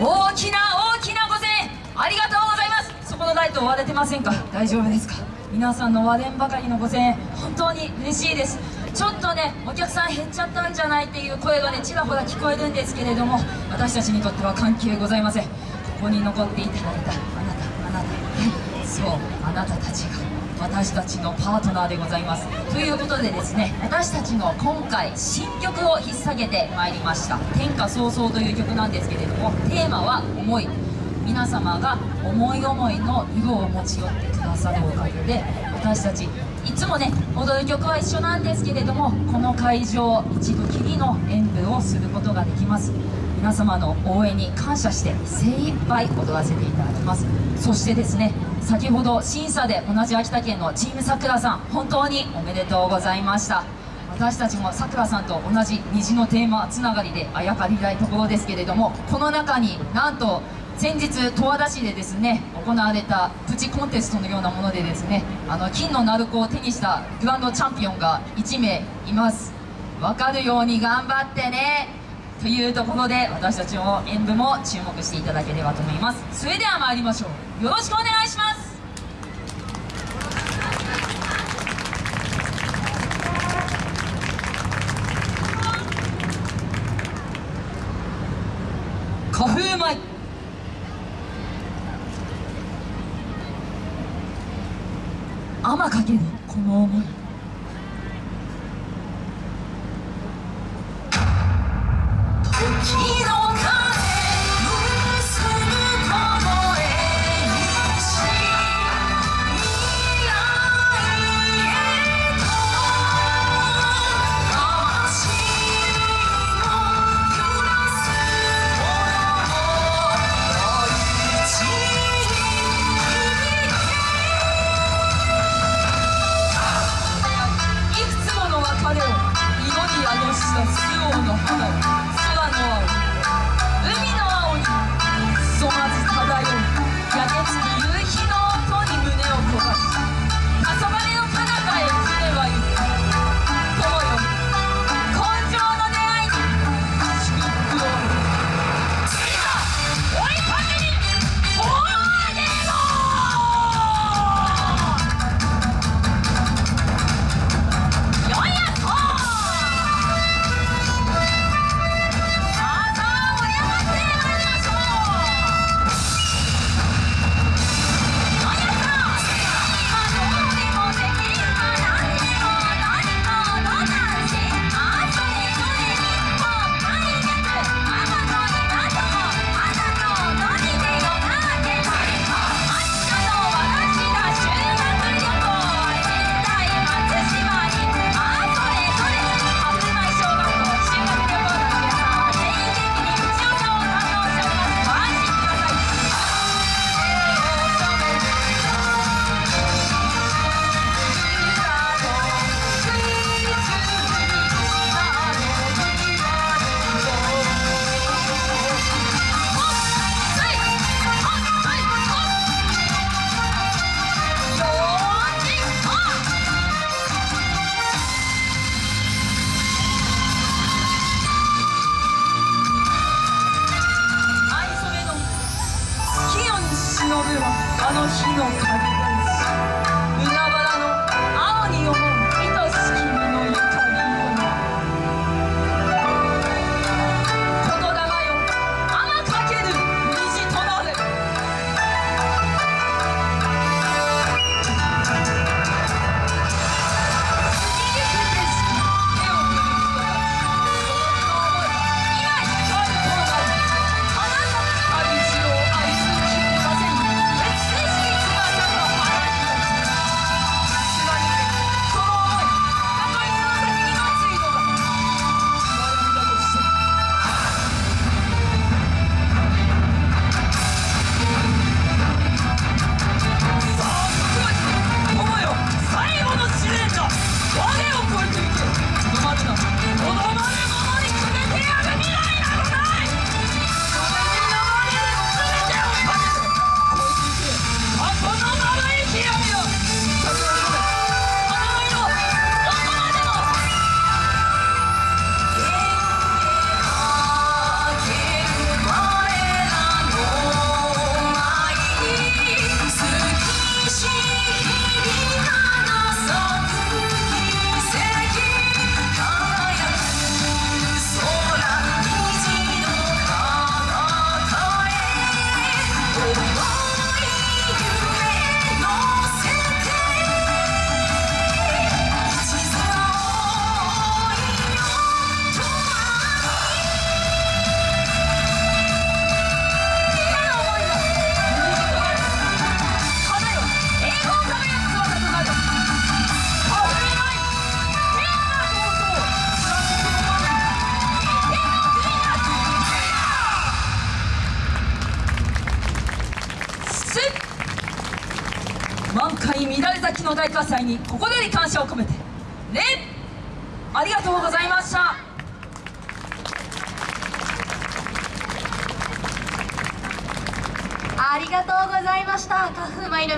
大きな大きな御声援ありがとうございます。そこのライト割れてませんか？大丈夫ですか？皆さんの割れんばかりのご声援本当に嬉しいです。ちょっとねお客さん減っちゃったんじゃないっていう声がねちらほら聞こえるんですけれども私たちにとっては関係ございません。ここに残っていただいたあなたあなた。はい。そうあなたたちが。私たちのパートナーでございます。ということでですね私たちの今回新曲を引っ提げてまいりました「天下早々」という曲なんですけれどもテーマは「思い」皆様が思い思いの色を持ち寄ってくださるおかげで私たちいつもね踊る曲は一緒なんですけれどもこの会場一度きりの演舞をすることができます。皆様の応援に感謝して精一杯踊らせていただきます。そしてですね先ほど審査で同じ秋田県のチームさくらさん本当におめでとうございました。私たちもさくらさんと同じ虹のテーマつながりであやかりたいところですけれどもこの中になんと先日十和田市でですね行われたプチコンテストのようなものでですねあの金の鳴子を手にしたグランドチャンピオンが1名います。分かるように頑張ってね。というところで私たちの演舞も注目していただければと思います。それでは参りましょう。よろしくお願いします。花風舞天かける。この思い。あの日の鍵大喝采に心より感謝を込めて礼ありがとうございました。ありがとうございました。花粉舞の